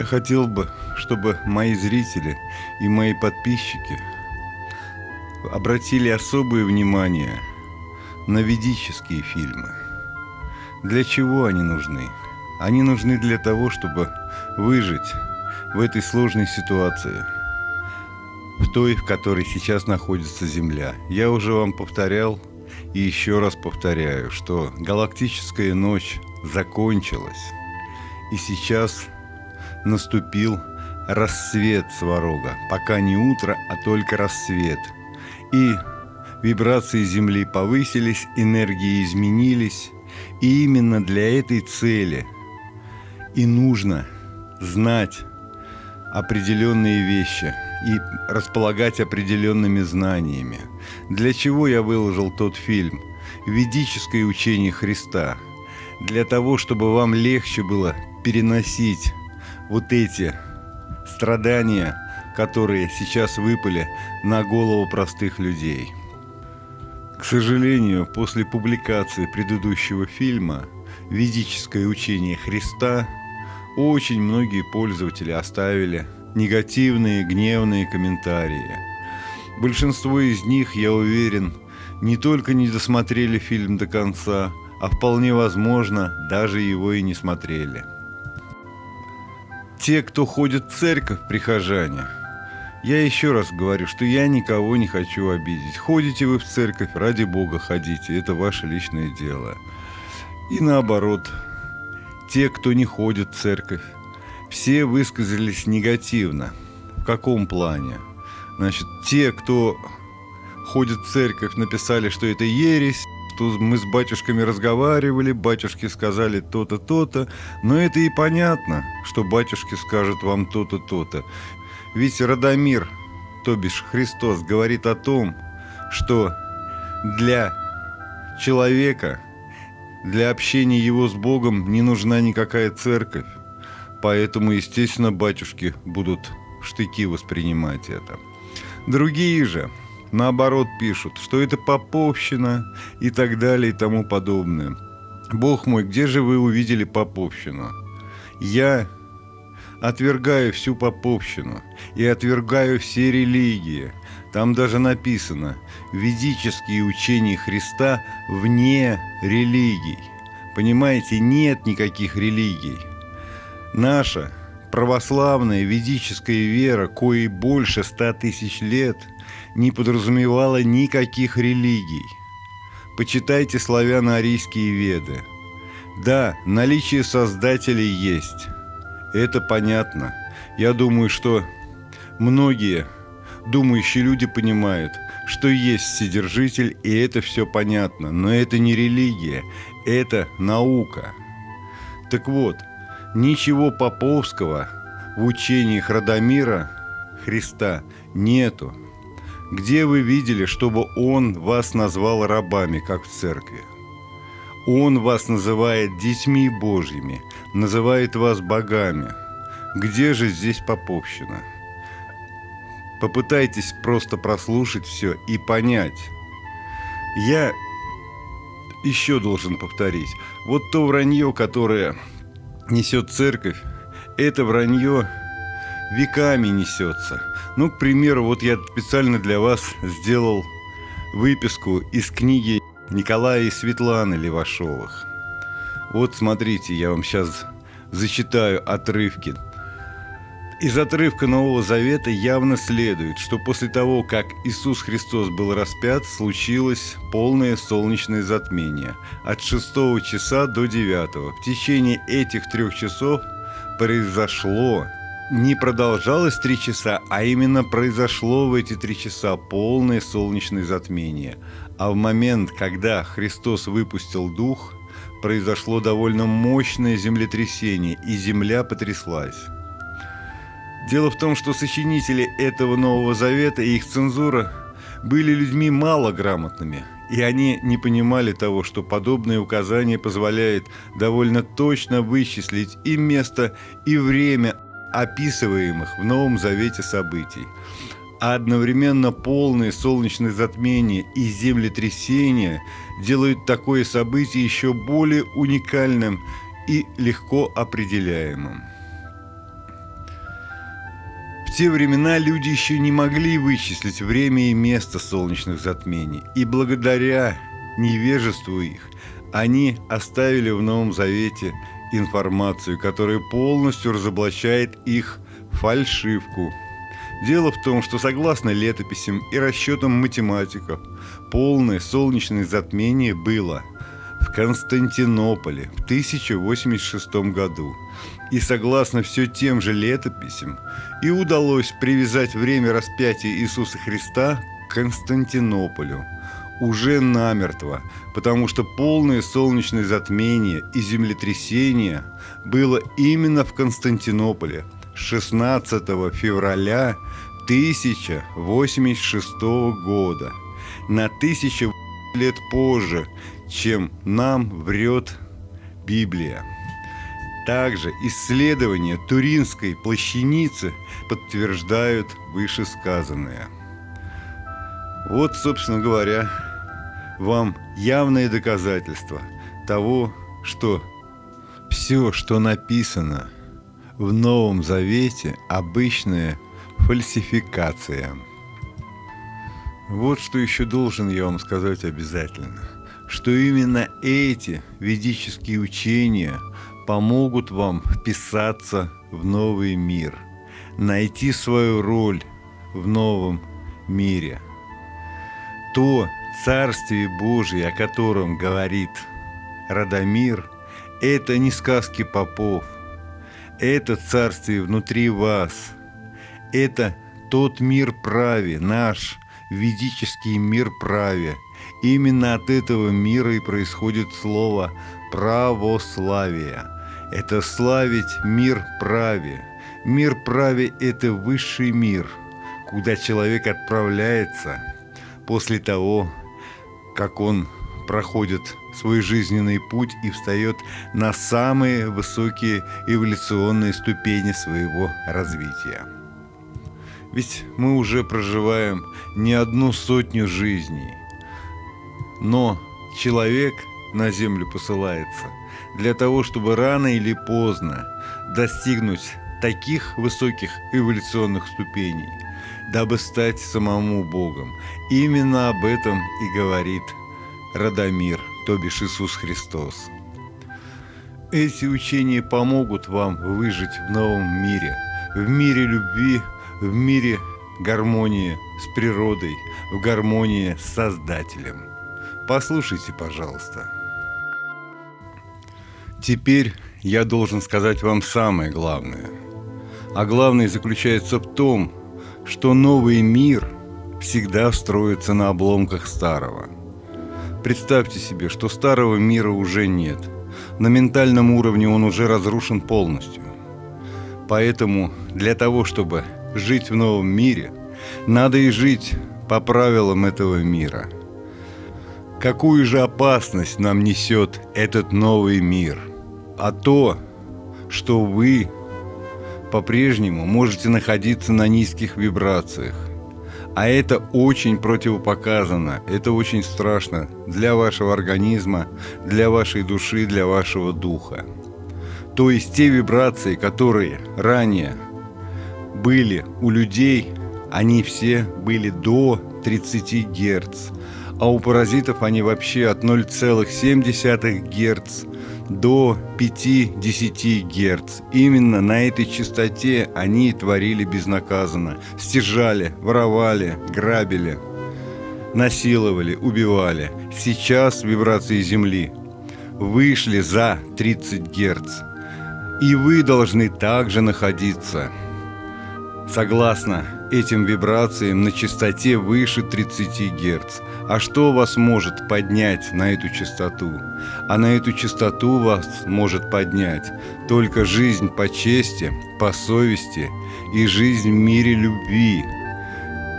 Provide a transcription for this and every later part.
Я хотел бы, чтобы мои зрители и мои подписчики обратили особое внимание на ведические фильмы. Для чего они нужны? Они нужны для того, чтобы выжить в этой сложной ситуации, в той, в которой сейчас находится Земля. Я уже вам повторял и еще раз повторяю, что галактическая ночь закончилась, и сейчас наступил рассвет Сварога. Пока не утро, а только рассвет. И вибрации Земли повысились, энергии изменились. И именно для этой цели и нужно знать определенные вещи и располагать определенными знаниями. Для чего я выложил тот фильм «Ведическое учение Христа»? Для того, чтобы вам легче было переносить вот эти страдания, которые сейчас выпали на голову простых людей. К сожалению, после публикации предыдущего фильма «Ведическое учение Христа» очень многие пользователи оставили негативные, гневные комментарии. Большинство из них, я уверен, не только не досмотрели фильм до конца, а вполне возможно, даже его и не смотрели те, кто ходит в церковь, прихожане, я еще раз говорю, что я никого не хочу обидеть. Ходите вы в церковь, ради Бога ходите, это ваше личное дело. И наоборот, те, кто не ходит в церковь, все высказались негативно. В каком плане? Значит, те, кто ходит в церковь, написали, что это ересь, мы с батюшками разговаривали, батюшки сказали то-то, то-то, но это и понятно, что батюшки скажут вам то-то, то-то. Ведь Радомир, то бишь Христос, говорит о том, что для человека, для общения его с Богом не нужна никакая церковь. Поэтому, естественно, батюшки будут штыки воспринимать это. Другие же, наоборот пишут, что это поповщина и так далее и тому подобное. Бог мой, где же вы увидели поповщину? Я отвергаю всю поповщину и отвергаю все религии. Там даже написано «Ведические учения Христа вне религий». Понимаете, нет никаких религий. Наша православная ведическая вера, коей больше ста тысяч лет – не подразумевала никаких религий. Почитайте славяно-арийские веды. Да, наличие создателей есть. Это понятно. Я думаю, что многие думающие люди понимают, что есть Вседержитель, и это все понятно. Но это не религия, это наука. Так вот, ничего поповского в учениях Радомира Христа нету. Где вы видели, чтобы Он вас назвал рабами, как в церкви? Он вас называет детьми Божьими, называет вас богами. Где же здесь поповщина? Попытайтесь просто прослушать все и понять. Я еще должен повторить. Вот то вранье, которое несет церковь, это вранье веками несется. Ну, к примеру, вот я специально для вас сделал выписку из книги Николая и Светланы Левашовых. Вот смотрите, я вам сейчас зачитаю отрывки. Из отрывка Нового Завета явно следует, что после того, как Иисус Христос был распят, случилось полное солнечное затмение от 6 часа до 9. В течение этих трех часов произошло не продолжалось три часа, а именно произошло в эти три часа полное солнечное затмение. А в момент, когда Христос выпустил дух, произошло довольно мощное землетрясение, и земля потряслась. Дело в том, что сочинители этого Нового Завета и их цензура были людьми малограмотными, и они не понимали того, что подобное указание позволяет довольно точно вычислить и место, и время описываемых в Новом Завете событий, а одновременно полное солнечное затмение и землетрясение делают такое событие еще более уникальным и легко определяемым. те времена люди еще не могли вычислить время и место солнечных затмений, и благодаря невежеству их они оставили в Новом Завете информацию, которая полностью разоблачает их фальшивку. Дело в том, что согласно летописям и расчетам математиков, полное солнечное затмение было в Константинополе в 1086 году. И согласно все тем же летописям, и удалось привязать время распятия Иисуса Христа к Константинополю уже намертво, потому что полное солнечное затмение и землетрясение было именно в Константинополе 16 февраля 1086 года, на тысячу лет позже, чем нам врет Библия. Также исследования Туринской плащаницы подтверждают вышесказанное. Вот, собственно говоря, вам явное доказательство того, что все, что написано в Новом Завете, обычная фальсификация. Вот что еще должен я вам сказать обязательно, что именно эти ведические учения – помогут вам вписаться в новый мир, найти свою роль в новом мире. То Царствие Божие, о котором говорит Радомир, это не сказки попов, это Царствие внутри вас, это тот мир праве, наш ведический мир праве. Именно от этого мира и происходит слово православие – это славить мир праве. Мир праве – это высший мир, куда человек отправляется после того, как он проходит свой жизненный путь и встает на самые высокие эволюционные ступени своего развития. Ведь мы уже проживаем не одну сотню жизней, но человек на Землю посылается – для того, чтобы рано или поздно достигнуть таких высоких эволюционных ступеней, дабы стать самому Богом. Именно об этом и говорит Радомир, то бишь Иисус Христос. Эти учения помогут вам выжить в новом мире, в мире любви, в мире гармонии с природой, в гармонии с Создателем. Послушайте, пожалуйста. Теперь я должен сказать вам самое главное. А главное заключается в том, что новый мир всегда строится на обломках старого. Представьте себе, что старого мира уже нет. На ментальном уровне он уже разрушен полностью. Поэтому для того, чтобы жить в новом мире, надо и жить по правилам этого мира. Какую же опасность нам несет этот новый мир – а то, что вы по-прежнему можете находиться на низких вибрациях. А это очень противопоказано, это очень страшно для вашего организма, для вашей души, для вашего духа. То есть те вибрации, которые ранее были у людей, они все были до 30 Гц, а у паразитов они вообще от 0,7 Гц до 5-10 Гц. Именно на этой частоте они творили безнаказанно. Стяжали, воровали, грабили, насиловали, убивали. Сейчас вибрации Земли вышли за 30 Гц. И вы должны также находиться согласно этим вибрациям на частоте выше 30 Гц. А что вас может поднять на эту частоту? А на эту частоту вас может поднять только жизнь по чести, по совести и жизнь в мире любви,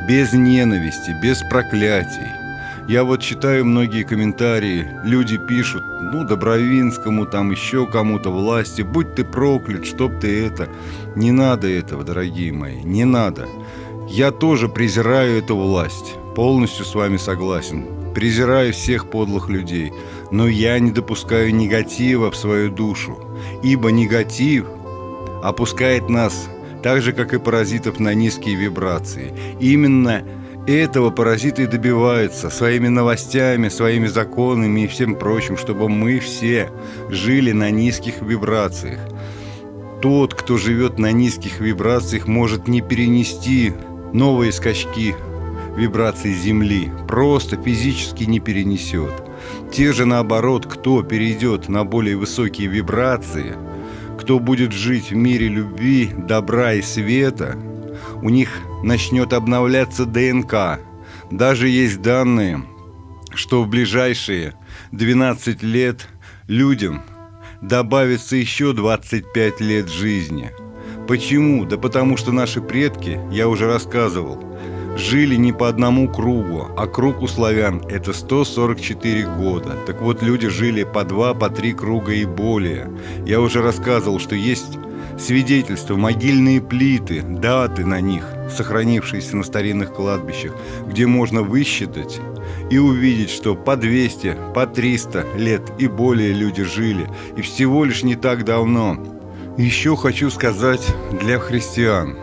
без ненависти, без проклятий. Я вот читаю многие комментарии, люди пишут, ну, Добровинскому, там еще кому-то власти, будь ты проклят, чтоб ты это. Не надо этого, дорогие мои, не надо. Я тоже презираю эту власть, полностью с вами согласен. Презираю всех подлых людей, но я не допускаю негатива в свою душу, ибо негатив опускает нас так же, как и паразитов на низкие вибрации. Именно этого паразиты добиваются своими новостями, своими законами и всем прочим, чтобы мы все жили на низких вибрациях. Тот, кто живет на низких вибрациях, может не перенести новые скачки вибраций Земли, просто физически не перенесет. Те же наоборот, кто перейдет на более высокие вибрации, кто будет жить в мире любви, добра и света, у них начнет обновляться ДНК. Даже есть данные, что в ближайшие 12 лет людям добавится еще 25 лет жизни. Почему? Да потому что наши предки, я уже рассказывал, жили не по одному кругу, а круг у славян – это 144 года. Так вот, люди жили по два, по три круга и более. Я уже рассказывал, что есть свидетельства, могильные плиты, даты на них, сохранившиеся на старинных кладбищах, где можно высчитать и увидеть, что по 200, по 300 лет и более люди жили, и всего лишь не так давно. Еще хочу сказать для христиан.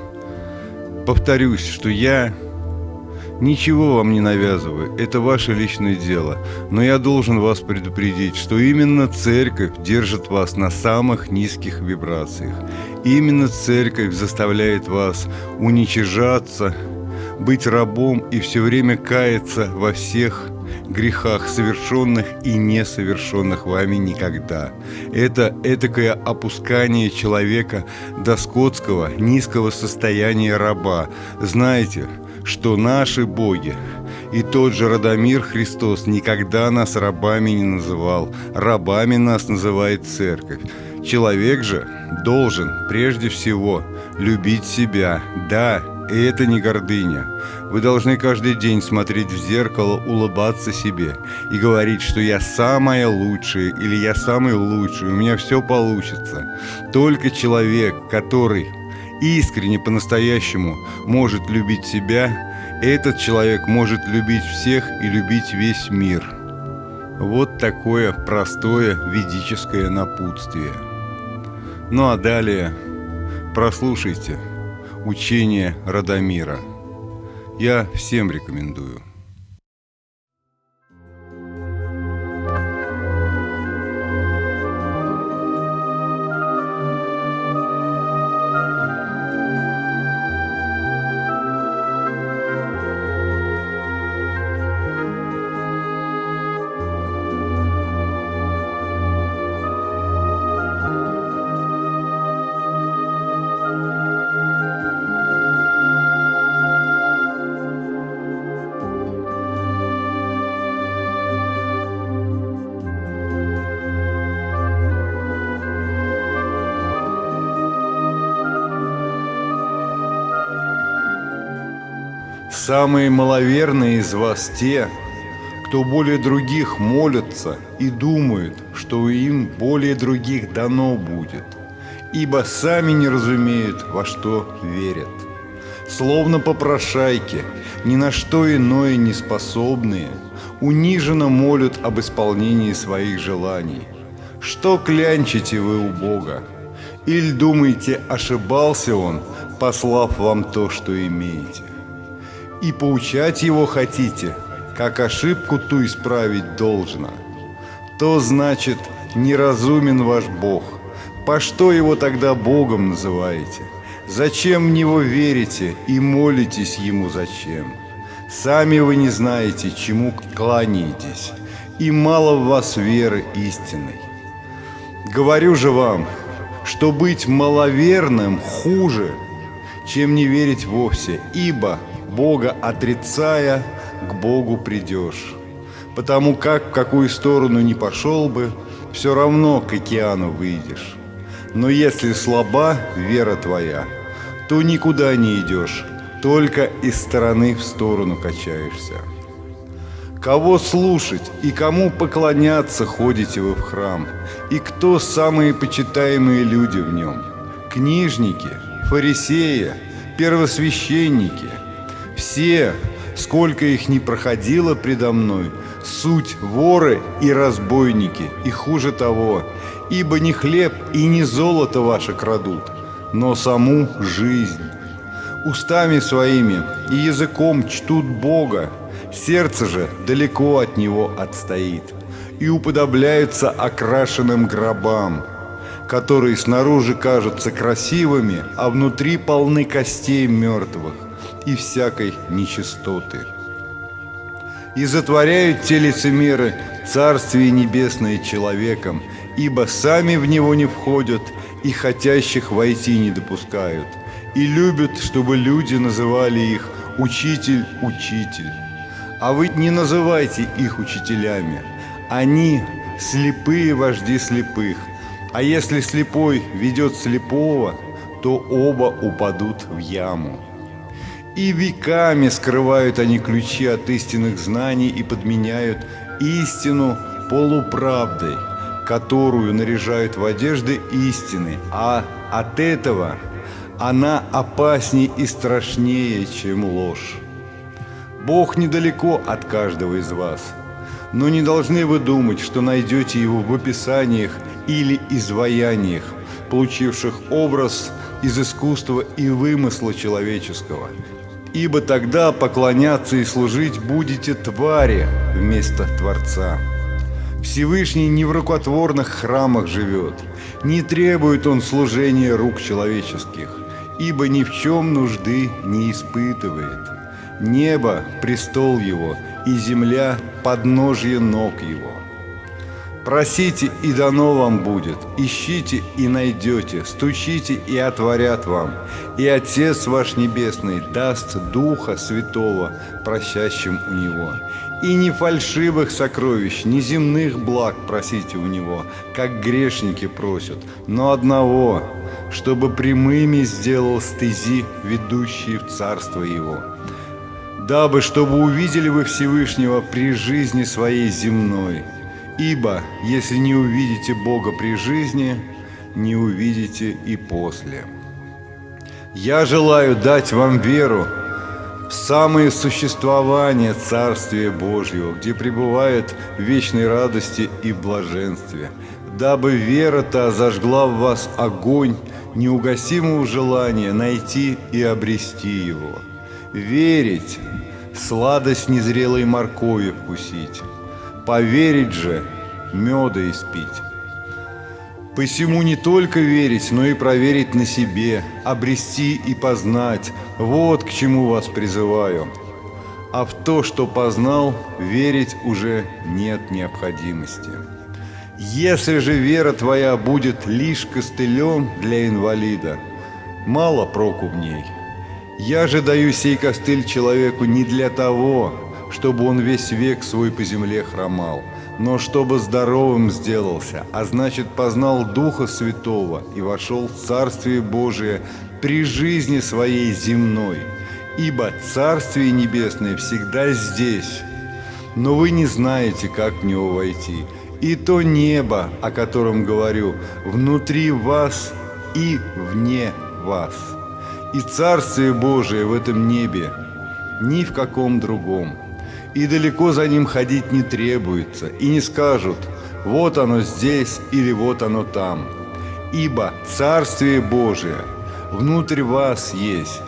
Повторюсь, что я Ничего вам не навязываю, это ваше личное дело. Но я должен вас предупредить, что именно церковь держит вас на самых низких вибрациях. Именно церковь заставляет вас уничижаться, быть рабом и все время каяться во всех грехах, совершенных и несовершенных вами никогда. Это этакое опускание человека до скотского, низкого состояния раба. Знаете, что наши боги и тот же Радомир Христос никогда нас рабами не называл. Рабами нас называет церковь. Человек же должен прежде всего любить себя. Да, и это не гордыня. Вы должны каждый день смотреть в зеркало, улыбаться себе и говорить, что я самая лучшая или я самый лучший, у меня все получится. Только человек, который искренне по-настоящему может любить себя, этот человек может любить всех и любить весь мир. Вот такое простое ведическое напутствие. Ну а далее прослушайте учение Радомира. Я всем рекомендую. Самые маловерные из вас те, кто более других молятся и думают, что им более других дано будет, ибо сами не разумеют, во что верят. Словно попрошайки, ни на что иное не способные, униженно молят об исполнении своих желаний. Что клянчите вы у Бога? Или думаете, ошибался Он, послав вам то, что имеете? И поучать его хотите, как ошибку ту исправить должно, то значит неразумен ваш Бог. По что его тогда Богом называете? Зачем в него верите и молитесь ему зачем? Сами вы не знаете, чему кланяетесь, и мало в вас веры истинной. Говорю же вам, что быть маловерным хуже, чем не верить вовсе, ибо Бога отрицая, к Богу придешь. Потому как в какую сторону не пошел бы, все равно к океану выйдешь. Но если слаба вера твоя, то никуда не идешь, только из стороны в сторону качаешься. Кого слушать и кому поклоняться ходите вы в храм, и кто самые почитаемые люди в нем? Книжники, фарисеи, первосвященники – все, сколько их не проходило предо мной, суть воры и разбойники, и хуже того, ибо не хлеб и не золото ваше крадут, но саму жизнь. Устами своими и языком чтут Бога, сердце же далеко от Него отстоит и уподобляются окрашенным гробам, которые снаружи кажутся красивыми, а внутри полны костей мертвых и всякой нечистоты. И затворяют те лицемеры Царствие Небесное человеком, ибо сами в него не входят и хотящих войти не допускают, и любят, чтобы люди называли их «учитель, учитель». А вы не называйте их учителями, они слепые вожди слепых, а если слепой ведет слепого, то оба упадут в яму. И веками скрывают они ключи от истинных знаний и подменяют истину полуправдой, которую наряжают в одежды истины, а от этого она опаснее и страшнее, чем ложь. Бог недалеко от каждого из вас, но не должны вы думать, что найдете Его в описаниях или изваяниях, получивших образ из искусства и вымысла человеческого – ибо тогда поклоняться и служить будете твари вместо Творца. Всевышний не в рукотворных храмах живет, не требует он служения рук человеческих, ибо ни в чем нужды не испытывает. Небо – престол его, и земля – подножье ног его. Просите, и дано вам будет, ищите, и найдете, стучите, и отворят вам. И Отец ваш Небесный даст Духа Святого, просящим у Него. И не фальшивых сокровищ, не земных благ просите у Него, как грешники просят, но одного, чтобы прямыми сделал стези, ведущие в Царство Его. Дабы, чтобы увидели вы Всевышнего при жизни своей земной, Ибо если не увидите Бога при жизни, не увидите и после. Я желаю дать вам веру в самое существование Царствия Божьего, где пребывает в вечной радости и блаженстве, дабы вера-то зажгла в вас огонь неугасимого желания найти и обрести его. Верить – сладость незрелой моркови вкусить, Поверить же, меда испить. Посему не только верить, но и проверить на себе, обрести и познать. Вот к чему вас призываю. А в то, что познал, верить уже нет необходимости. Если же вера твоя будет лишь костылем для инвалида, мало проку в ней. Я же даю сей костыль человеку не для того, чтобы он весь век свой по земле хромал, но чтобы здоровым сделался, а значит познал Духа Святого и вошел в Царствие Божие при жизни своей земной. Ибо Царствие Небесное всегда здесь, но вы не знаете, как в него войти. И то небо, о котором говорю, внутри вас и вне вас. И Царствие Божие в этом небе, ни в каком другом и далеко за ним ходить не требуется, и не скажут «вот оно здесь» или «вот оно там». Ибо Царствие Божие внутрь вас есть,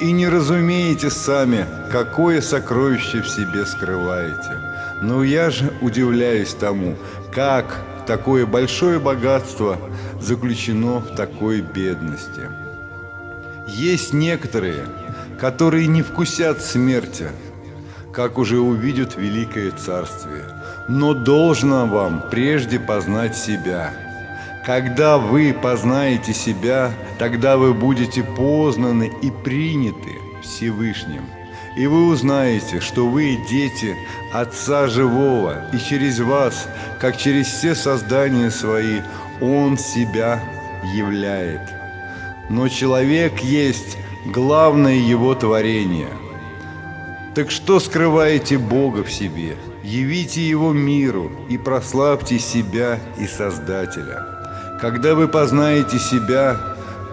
и не разумеете сами, какое сокровище в себе скрываете. Но я же удивляюсь тому, как такое большое богатство заключено в такой бедности. Есть некоторые, которые не вкусят смерти, как уже увидят великое царствие. Но должно вам прежде познать себя. Когда вы познаете себя, тогда вы будете познаны и приняты Всевышним. И вы узнаете, что вы дети Отца Живого, и через вас, как через все создания свои, Он себя являет. Но человек есть главное его творение – так что скрываете Бога в себе? Явите Его миру и прославьте себя и Создателя. Когда вы познаете себя,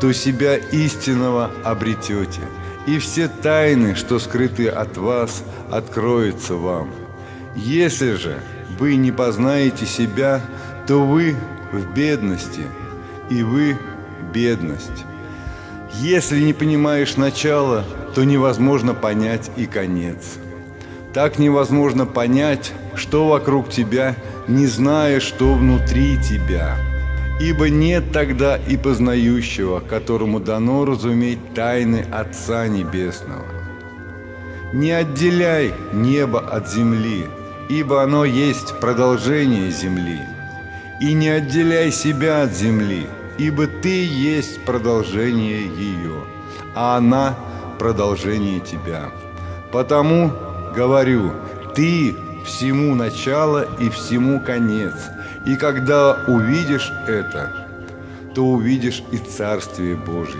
то себя истинного обретете, и все тайны, что скрыты от вас, откроются вам. Если же вы не познаете себя, то вы в бедности, и вы бедность. Если не понимаешь начало, то невозможно понять и конец. Так невозможно понять, что вокруг тебя, не зная, что внутри тебя. Ибо нет тогда и познающего, которому дано разуметь тайны Отца Небесного. Не отделяй небо от земли, ибо оно есть продолжение земли. И не отделяй себя от земли, ибо ты есть продолжение ее, а она продолжение тебя. Потому говорю, ты всему начало и всему конец. И когда увидишь это, то увидишь и Царствие Божье.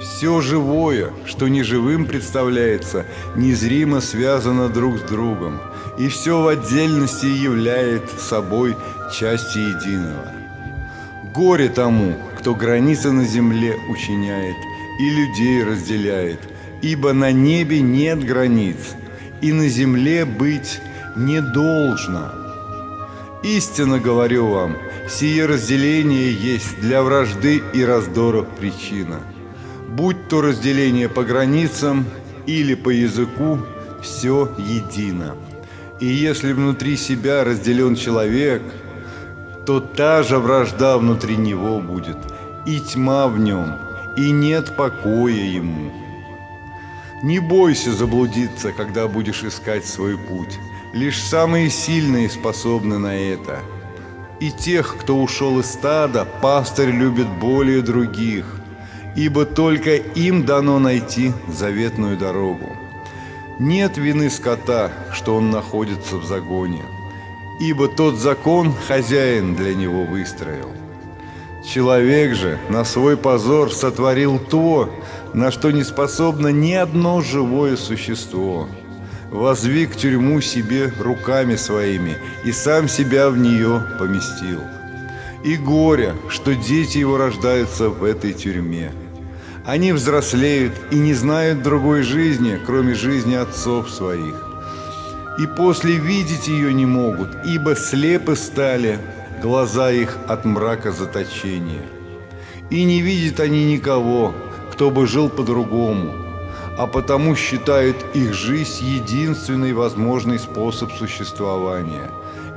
Все живое, что неживым представляется, незримо связано друг с другом, и все в отдельности являет собой части единого. Горе тому, кто границы на земле учиняет и людей разделяет, ибо на небе нет границ, и на земле быть не должно. Истинно говорю вам, сие разделение есть для вражды и раздоров причина. Будь то разделение по границам или по языку, все едино. И если внутри себя разделен человек – то та же вражда внутри него будет, и тьма в нем, и нет покоя ему. Не бойся заблудиться, когда будешь искать свой путь. Лишь самые сильные способны на это. И тех, кто ушел из стада, пастырь любит более других, ибо только им дано найти заветную дорогу. Нет вины скота, что он находится в загоне – ибо тот закон хозяин для него выстроил. Человек же на свой позор сотворил то, на что не способно ни одно живое существо. Возвик тюрьму себе руками своими и сам себя в нее поместил. И горе, что дети его рождаются в этой тюрьме. Они взрослеют и не знают другой жизни, кроме жизни отцов своих и после видеть ее не могут, ибо слепы стали глаза их от мрака заточения. И не видят они никого, кто бы жил по-другому, а потому считают их жизнь единственный возможный способ существования.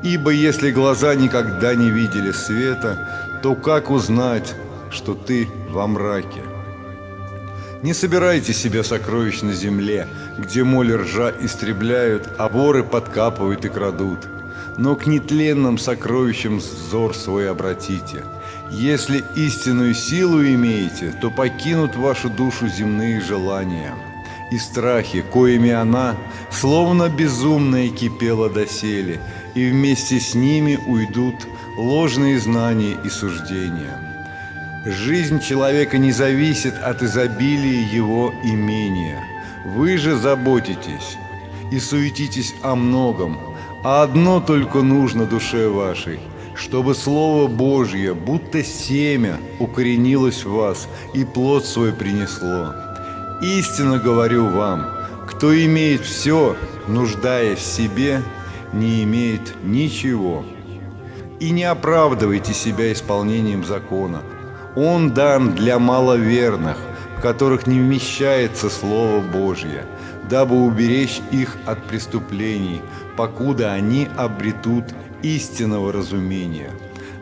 Ибо если глаза никогда не видели света, то как узнать, что ты во мраке? Не собирайте себе сокровищ на земле, где моль ржа истребляют, а воры подкапывают и крадут. Но к нетленным сокровищам взор свой обратите. Если истинную силу имеете, то покинут вашу душу земные желания. И страхи, коими она, словно безумная, кипела доселе, и вместе с ними уйдут ложные знания и суждения. Жизнь человека не зависит от изобилия его имения. Вы же заботитесь и суетитесь о многом, а одно только нужно душе вашей, чтобы Слово Божье, будто семя, укоренилось в вас и плод свой принесло. Истинно говорю вам, кто имеет все, нуждаясь в себе, не имеет ничего. И не оправдывайте себя исполнением закона – он дан для маловерных, в которых не вмещается Слово Божье, дабы уберечь их от преступлений, покуда они обретут истинного разумения.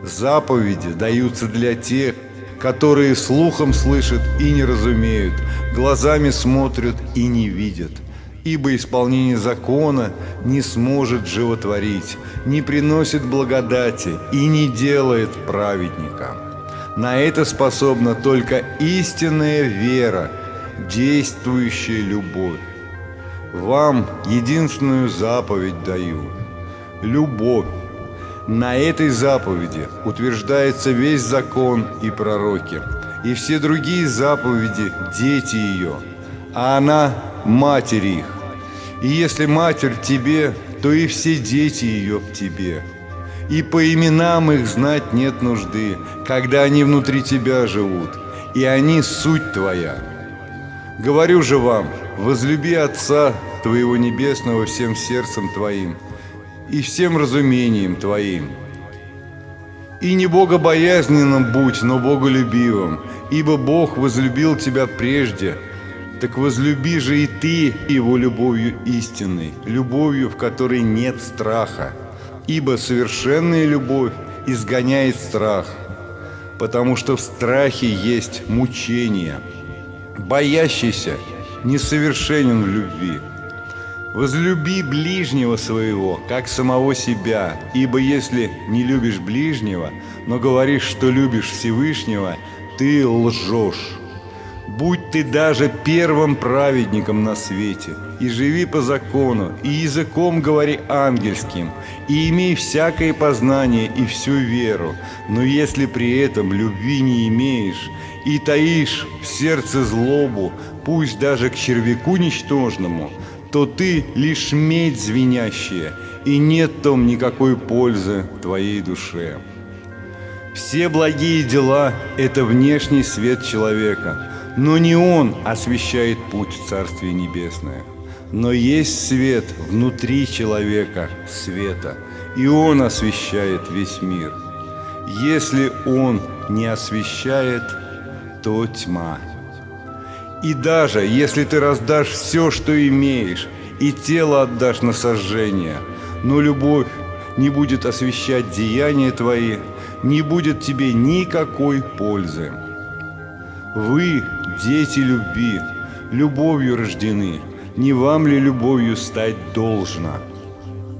Заповеди даются для тех, которые слухом слышат и не разумеют, глазами смотрят и не видят. Ибо исполнение закона не сможет животворить, не приносит благодати и не делает праведника. На это способна только истинная вера, действующая любовь. Вам единственную заповедь даю – любовь. На этой заповеди утверждается весь закон и пророки, и все другие заповеди – дети ее, а она – матери их. И если матерь тебе, то и все дети ее в тебе – и по именам их знать нет нужды, когда они внутри тебя живут, и они суть твоя. Говорю же вам, возлюби Отца твоего Небесного всем сердцем твоим и всем разумением твоим. И не богобоязненным будь, но боголюбивым, ибо Бог возлюбил тебя прежде, так возлюби же и ты его любовью истинной, любовью, в которой нет страха, ибо совершенная любовь изгоняет страх, потому что в страхе есть мучение. Боящийся несовершенен в любви. Возлюби ближнего своего, как самого себя, ибо если не любишь ближнего, но говоришь, что любишь Всевышнего, ты лжешь. Будь ты даже первым праведником на свете, и живи по закону, и языком говори ангельским, и имей всякое познание и всю веру, но если при этом любви не имеешь, и таишь в сердце злобу, пусть даже к червяку ничтожному, то ты лишь медь звенящая, и нет том никакой пользы твоей душе. Все благие дела – это внешний свет человека, но не он освещает путь в Царствие Небесное. Но есть свет внутри человека, света, и он освещает весь мир. Если он не освещает, то тьма. И даже если ты раздашь все, что имеешь, и тело отдашь на сожжение, но любовь не будет освещать деяния твои, не будет тебе никакой пользы. Вы, дети любви, любовью рождены, не вам ли любовью стать должно?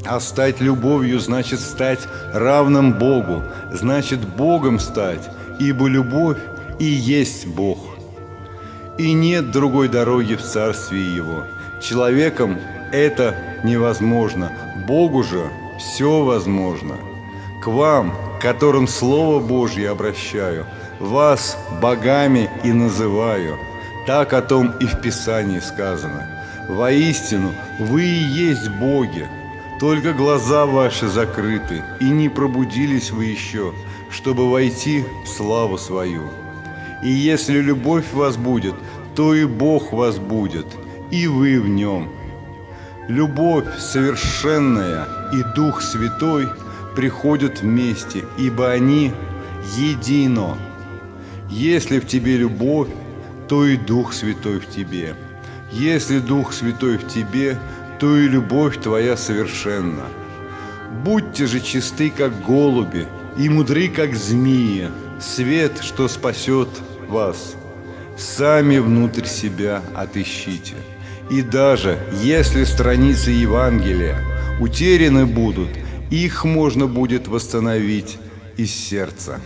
А стать любовью значит стать равным Богу, значит Богом стать, ибо любовь и есть Бог. И нет другой дороги в Царствие Его. Человеком это невозможно, Богу же все возможно. К вам, которым Слово Божье обращаю – вас богами и называю. Так о том и в Писании сказано. Воистину, вы и есть боги, только глаза ваши закрыты, и не пробудились вы еще, чтобы войти в славу свою. И если любовь вас будет, то и Бог вас будет, и вы в нем. Любовь совершенная и Дух Святой приходят вместе, ибо они едино. Если в тебе любовь, то и Дух Святой в тебе. Если Дух Святой в тебе, то и любовь твоя совершенна. Будьте же чисты, как голуби, и мудры, как змеи, свет, что спасет вас. Сами внутрь себя отыщите. И даже если страницы Евангелия утеряны будут, их можно будет восстановить из сердца.